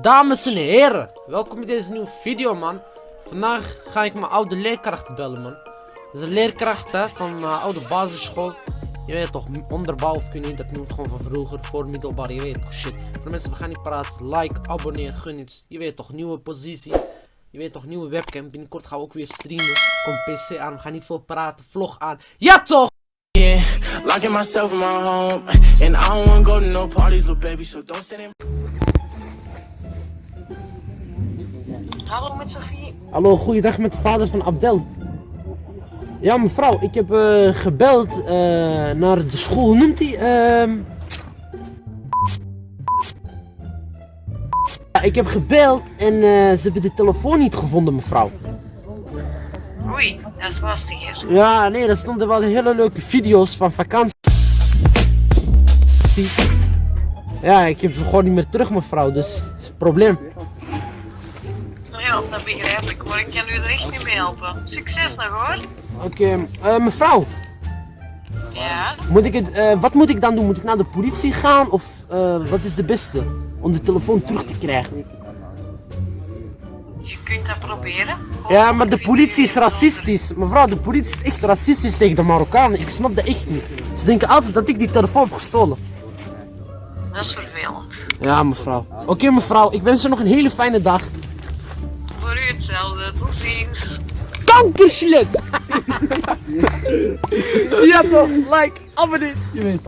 Dames en heren, welkom bij deze nieuwe video man. Vandaag ga ik mijn oude leerkracht bellen man. Dat is een leerkracht van mijn oude basisschool. Je weet toch, onderbouw of kun je niet dat noemt gewoon van vroeger, voor middelbaar, je weet toch shit. Voor mensen, we gaan niet praten, like, abonneer, gun iets. Je weet toch, nieuwe positie. Je weet toch, nieuwe webcam, binnenkort gaan we ook weer streamen. Kom PC aan, we gaan niet veel praten, vlog aan. Ja toch! Locking myself in my home, and I don't wanna go to no parties, little baby. So don't sit in. Hallo met Sophie. Hallo, goeiedag met de vader van Abdel. Ja, mevrouw, ik heb eh, gebeld eh, naar de school. Hoe noemt hij? Ehm Ja, ik heb gebeld en eh, ze hebben de telefoon niet gevonden, mevrouw. Oei, dat is lastig hier. Ja, nee, er stonden wel hele leuke video's van vakanties. Ja, ik heb hem gewoon niet meer terug, mevrouw, dus is een probleem. Ja, dat begrijp ik, maar ik kan u er echt niet mee helpen. Succes nog hoor. Oké, eh, mevrouw, Ja, moet ik het, eh, wat moet ik dan doen? Moet ik naar de politie gaan of eh, wat is de beste om de telefoon terug te krijgen? je kunt dat proberen. Ja, maar de politie is racistisch. Mevrouw, de politie is echt racistisch tegen de Marokkanen. Ik snap dat echt niet. Ze denken altijd dat ik die telefoon heb gestolen. Dat is vervelend. Ja, mevrouw. Oké, mevrouw, ik wens u nog een hele fijne dag. Hetzelfde. Tot ziens. Kankerslet! ja toch, like, abonneer. Je weet.